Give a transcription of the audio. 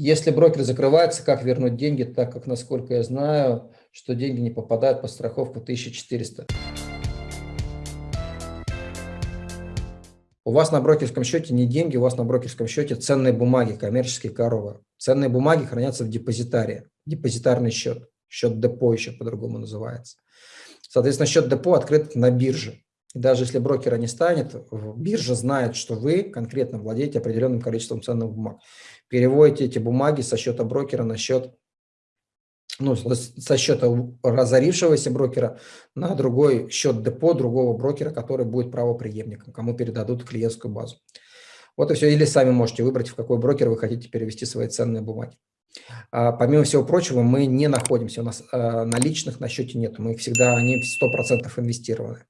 Если брокер закрывается, как вернуть деньги, так как, насколько я знаю, что деньги не попадают по страховку 1400. У вас на брокерском счете не деньги, у вас на брокерском счете ценные бумаги, коммерческие коровы. Ценные бумаги хранятся в депозитарии, депозитарный счет, счет депо еще по-другому называется. Соответственно, счет депо открыт на бирже. И даже если брокера не станет, биржа знает, что вы конкретно владеете определенным количеством ценных бумаг. Переводите эти бумаги со счета брокера на счет, ну, со счета разорившегося брокера на другой счет депо другого брокера, который будет правоприемником, кому передадут клиентскую базу. Вот и все. Или сами можете выбрать, в какой брокер вы хотите перевести свои ценные бумаги. А, помимо всего прочего, мы не находимся, у нас а, наличных на счете нет, мы всегда, они 100% инвестированы.